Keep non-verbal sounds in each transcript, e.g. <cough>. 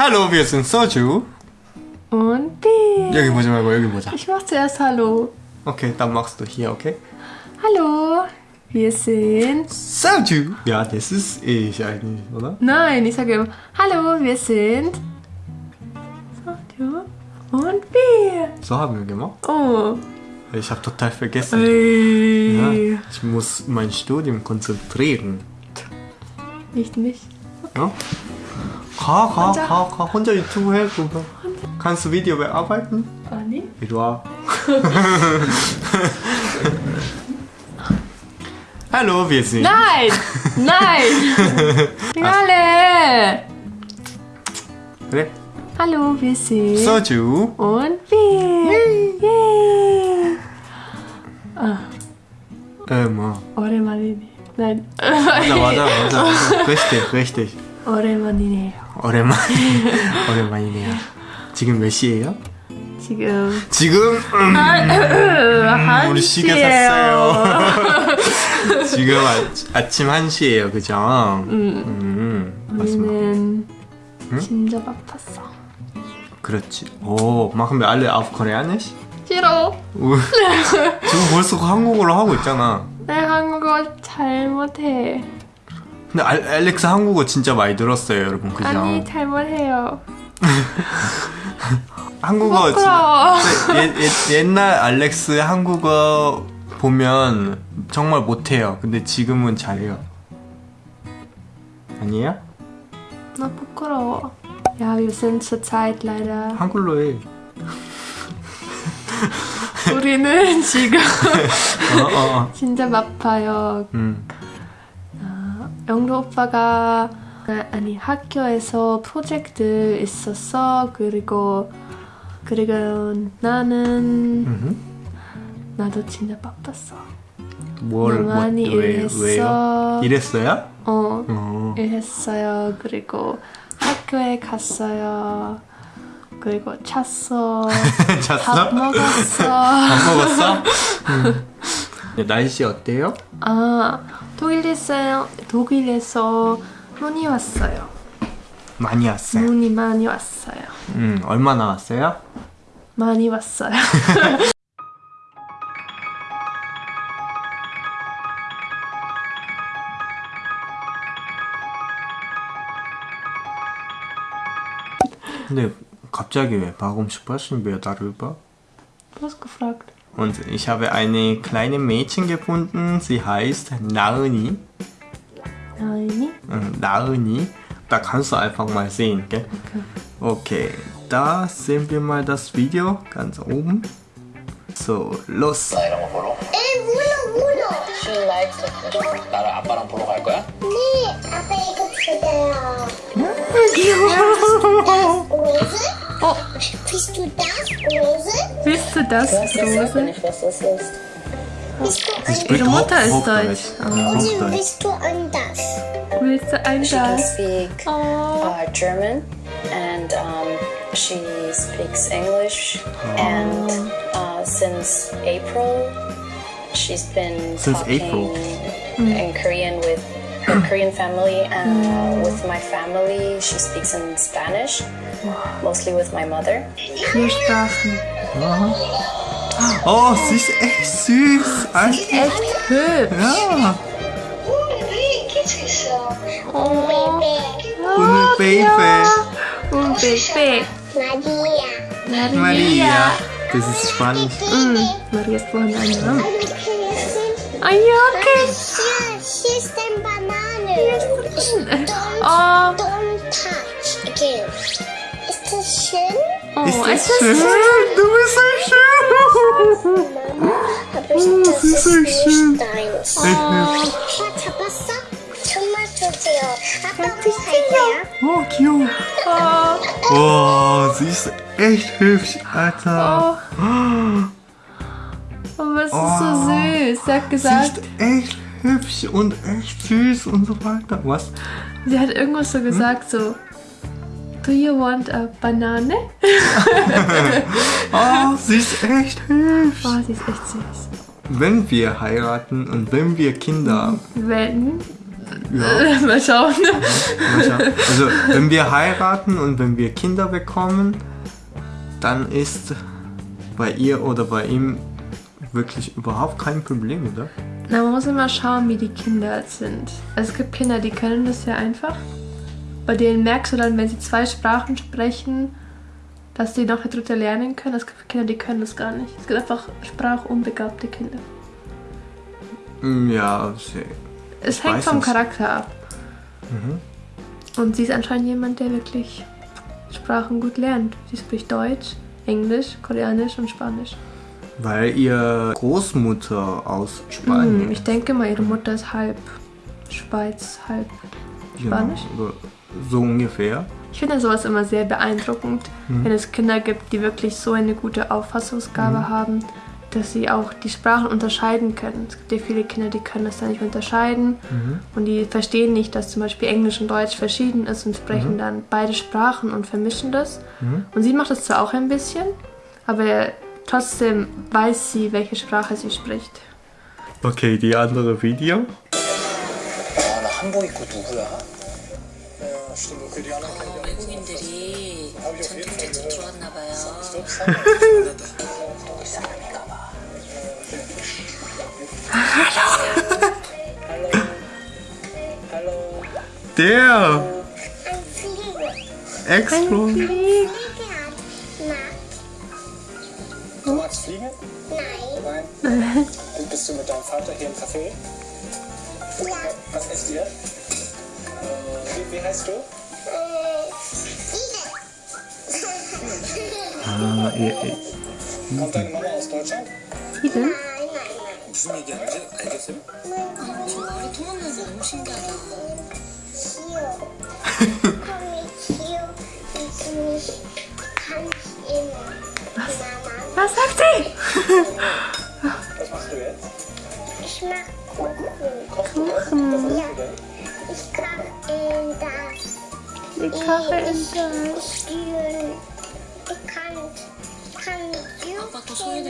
Hallo, wir sind Soju. Und B. 여기 보지 말고 여기 보자. Ich mach zuerst Hallo. Okay, dann machst du hier, okay? Hallo, wir sind. Soju. Ja, das ist ich eigentlich, oder? Nein, ich sage immer Hallo, wir sind. Soju und B. So haben wir gemacht. Oh. Ich habe total vergessen. Ey. Ja, ich muss mein Studium konzentrieren. Nicht mich. Ja? 가, 가, 혼자. 가, 가. 혼자 유튜브 해, 그거. Kannst du Video bearbeiten? Anni? 이리 와. Hallo, wir sind. Nein! Nein! Alle! 그래. Hallo, wir sind. 소주. Und wir. Yay! Äh, 뭐. 오랜만이네. Nein. 맞아, 맞아, 맞아. 맞아. richtig, <laughs> richtig. 오랜만이네요. 오랜만. <laughs> 오랜만이네요. 지금 몇 시예요? 지금 지금 음, 한 우리 시계 시예요. 샀어요. <laughs> 지금 아, 아침 1 시예요. 그죠? 음. 맞습니다. 우리는 진짜 바빴어. 그렇지. 오, machen wir alle auf Koreanisch? 싫어. 우, 지금 벌써 한국어로 하고 있잖아. 내 한국어 잘못해. 근데 알, 알렉스 한국어 진짜 많이 들었어요, 여러분. 그죠? 아니 잘못해요. <laughs> 한국어 옛, 옛, 옛날 알렉스 한국어 보면 정말 못해요. 근데 지금은 잘해요. 아니에요? 나 부끄러워. Ja, wir sind leider. 한글로 해. 우리는 지금 <laughs> 어, 어, 어. 진짜 바빠요. 음. 영도 오빠가 아니 학교에서 프로젝트 있었어. 그리고 그리고 나는 음흠. 나도 진짜 바빴어. 뭘, 뭐, 많이 왜, 일했어. 왜요? 일했어요? 어, 어. 일했어요. 그리고 학교에 갔어요. 그리고 잤어. <laughs> 잤어? 밥 먹었어. <laughs> 밥 먹었어? <laughs> 음. 네, 날씨 어때요? 아, 독일에서 독일에서 눈이 왔어요. 많이 왔어요. 눈이 많이 왔어요. 음, 얼마나 왔어요? 많이 왔어요. <laughs> 근데 갑자기 왜 warum sprechen wir darüber? Gefragt. Und ich habe eine kleine Mädchen gefunden, sie heißt Nauni. Nein. 응, 나은이. Da kannst du einfach mal sehen, gell? Okay, da sehen wir mal das Video ganz oben. So, los. 나 이런 거 보러? 에 물어 물어 She likes it. 나랑 아빠랑 보러 갈 거야? 네 아빠 이거 주세요 귀여워 로즈? 어, <laughs> Bist du das Rose? willst du das, Rose? nicht, was das ist. Bist du ein Ihre Mutter ist Deutsch. Ja, Rose? Bist du ein das? Willst du ein das? She can speak Oh, uh, German and um, she speaks English. And uh, since April, she's been Since talking April. in Korean with her Korean family and uh, with my family she speaks in Spanish, mostly with my mother. Viersprachen. Uh-huh. Oh, sie ist echt süß. Sie ist echt hübsch. Ja. Oh, un Baby. Un Baby. Maria. Maria. Das ist spannend. Mm, Maria ist vorhin eine. Are you okay? Hier, hier ist eine Banane. Don't, oh. don't touch. Okay. Ist das schön? Oh, ist das, ist das schön? schön? Du bist so schön. Oh, Mama, aber ich, oh, das ist, ist schön. nicht deins. Oh. Wasser, Oh, cute. Oh. oh, sie ist echt hübsch, Alter. Oh. oh. Oh, was ist so süß. Sie hat Sie gesagt, ist echt hübsch und echt süß und so weiter. Was? sie hat irgendwas so gesagt, so. Do you want a banane? <laughs> Oh, sie ist echt hübsch. Oh, sie ist echt süß. Wenn wir heiraten und wenn wir Kinder haben, Wenn Ja. <laughs> Mal schauen. Mal schauen. Also, wenn wir heiraten und wenn wir Kinder bekommen, dann ist bei ihr oder bei ihm wirklich überhaupt kein Problem, oder? Na, man muss immer schauen, wie die Kinder sind. Also es gibt Kinder, die können das sehr einfach. Bei denen merkst du dann, wenn sie zwei Sprachen sprechen, dass sie noch eine dritte lernen können. Es gibt Kinder, die können das gar nicht. Es gibt einfach sprachunbegabte Kinder. Mm, Ja, sie- Es Ich hängt vom. Mhm. Charakter ab. Und sie ist anscheinend jemand, der wirklich Sprachen gut lernt. Sie spricht Deutsch, Englisch, Koreanisch und Spanisch. Weil ihr Großmutter aus Spanien Hm, ich denke mal, ihre Mutter ist halb Schweiz, halb Genau, Spanisch. so- so ungefähr. Ich finde sowas immer sehr beeindruckend, wenn es Kinder gibt, die wirklich so eine gute Auffassungsgabe haben, dass sie auch die Sprachen unterscheiden können. Es gibt ja viele Kinder, die können das dann nicht unterscheiden und die verstehen nicht, dass zum Beispiel Englisch und Deutsch verschieden ist und sprechen dann beide Sprachen und vermischen das. Und sie macht das zwar auch ein bisschen, aber trotzdem weiß sie, welche Sprache sie spricht. Okay, die andere Video. 아, 나 한복 입고 누구야? 외국인들이 전통제품 들어왔나 봐요. 이 사람인가 봐. Der Ein Flieger. Ex-Freund. Flieger mit deinem Vater hier im Café? Ja. Was ist ihr? Äh, wie, wie, heißt du? Äh, Ah, äh, äh. Kommt deine Mama aus Deutschland? Iden? Nein, nein, nein. Was? Was sagt sie? <laughs> Was machst du jetzt? Ich mach Kuchen. Kochst du was? Was machst ja. du denn? Ich koche in das. Ich koche <laughs> in das. Ich, kann. ich kann, Ich kann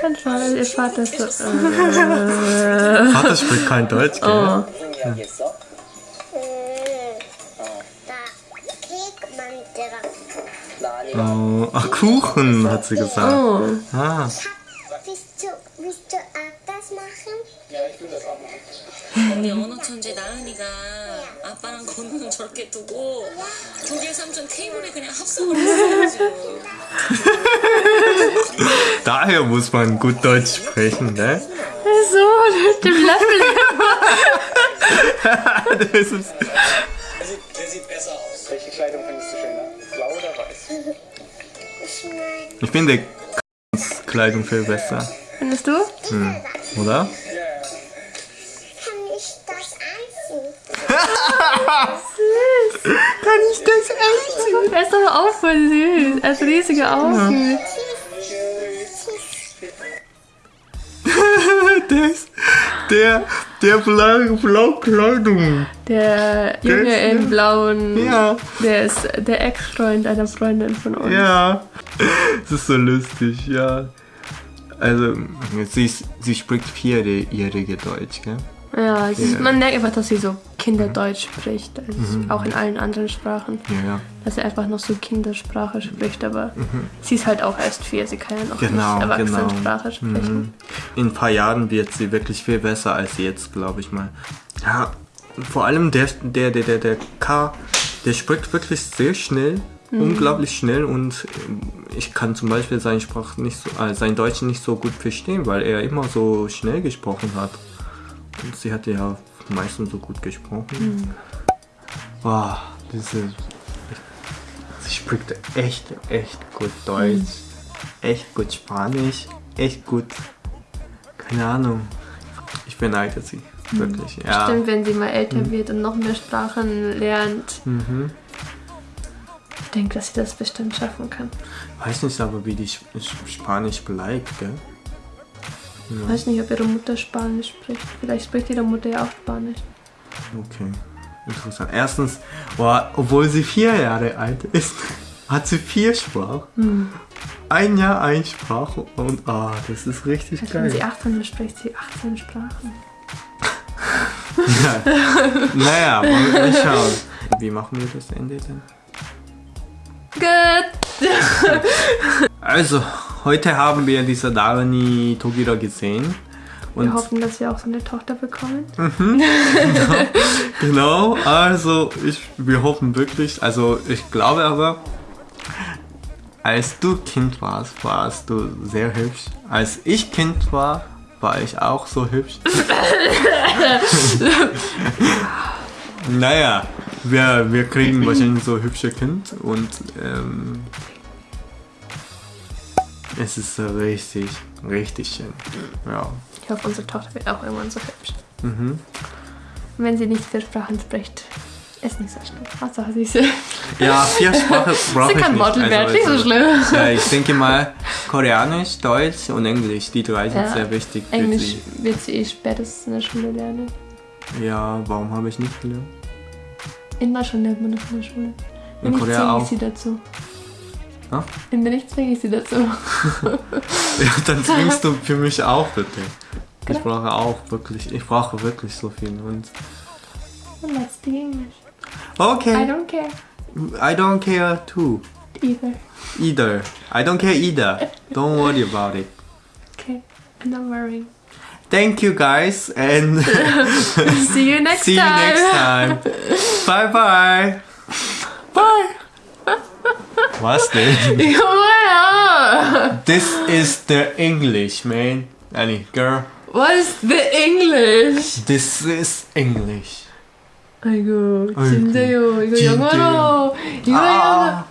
Ganz schade, ihr Ich kann Vater spricht kein Deutsch, gell? Oh. Oh, ach, Kuchen, hat sie gesagt. oh. Ah, Willst du, willst du auch das machen? Ja, ich will das auch machen. 우리 언어 천재 나은이가 아빠랑 건우는 저렇게 두고 독일 삼촌 테이블에 그냥 합성을 했어요 지금. daher muss man gut Deutsch sprechen, ne? So, mit dem Löffel. <laughs> Das ist, Der sieht, der sieht besser aus. Welche Kleidung findest ich finde Kleidung viel besser, Findest du? oder? kann ich das anziehen. <laughs> Kann ich das echt? Er ist doch auch voll süß. Er hat riesige Augen. Der ist, der, der blau, blau Kleidung. Der Junge ist- in blauen, Ja, der ist der Ex-Freund einer Freundin von uns. ja. Das ist so lustig, ja. Also, sie, ist- sie spricht vierjährige Deutsch, gell? Ja, ist, man merkt einfach, dass sie so Kinderdeutsch spricht. Also Auch in allen anderen Sprachen. Ja, ja. Dass sie einfach noch so Kindersprache spricht, aber sie ist halt auch erst vier. Sie kann ja noch Genau, nicht genau. Erwachsenensprache sprechen. In ein paar Jahren wird sie wirklich viel besser als jetzt, glaube ich mal. Ja, vor allem der, der, der, der, der K, der spricht wirklich sehr schnell, unglaublich schnell und ähm, ich kann zum Beispiel seine Sprache nicht so, äh, sein Deutsch nicht so gut verstehen, weil er immer so schnell gesprochen hat. Und sie hat ja meistens so gut gesprochen. Wow, diese, sie spricht echt, echt gut Deutsch, echt gut Spanisch, echt gut keine Ahnung. Ich beneide sie. Wirklich. Ja. Stimmt, wenn sie mal älter wird und noch mehr Sprachen lernt. Mhm. Ich denke, dass sie das bestimmt schaffen kann. Weiß nicht aber, wie die Sp- Sp- Spanisch bleibt, gell? Ich weiß nicht, ob ihre Mutter Spanisch spricht. Vielleicht spricht ihre Mutter ja auch Spanisch. Okay. Interessant. Erstens, boah, obwohl sie vier Jahre alt ist, <laughs> hat sie vier Sprachen. Ein Jahr ein Sprache und ah, das ist richtig Wenn sie geil. 18 ist, spricht sie 18 Sprachen. <laughs> Naja, wollen wir mal schauen. Wie machen wir das Ende denn? Gut. <laughs> Also, heute haben wir diese Darani Togira gesehen. Wir Und hoffen, dass wir auch so eine Tochter bekommen. <laughs> genau, also ich, wir hoffen wirklich, also ich glaube aber, als du Kind warst, warst du sehr hübsch. Als ich Kind war, war ich auch so hübsch. <laughs> naja, wir, wir kriegen wahrscheinlich so hübsche Kind und ähm, es ist richtig, richtig schön. Ja. Ich hoffe, unsere Tochter wird auch irgendwann so hübsch. Mhm. Und wenn sie nicht vier Sprachen spricht, ist nicht so schlimm. Hauptsache sie ist Ja, vier Sprachen <laughs> brauche Sie ich kann nicht. Model werden, nicht so also, schlimm. Ja, ich denke mal, Koreanisch, Deutsch und Englisch, die drei sind Ja, sehr wichtig für Englisch sie. wird sie eh spätestens in der Schule lernen. Ja, warum habe ich nicht gelernt? In Deutschland lernt man das in der Schule. In Korea auch. sie dazu. Ja? Wenn nicht, zwinge ich sie dazu. <laughs> Ja, dann zwingst du für mich auch bitte. Ich Genau. brauche auch wirklich, ich brauche wirklich so viel. Und let's speak English. I okay, don't care I don't care too. either. Either. I don't care either. Don't worry about it. Okay, I'm not worrying. Thank you guys and <laughs> See you next <laughs> see you time. next time. Bye bye. Bye. Was denn? <laughs> Ja. This is the English, man. Annie, girl. What is the English? This is English. 아이고 아이고, 진짜요. 이거 진짜요. 영어로 이거 아.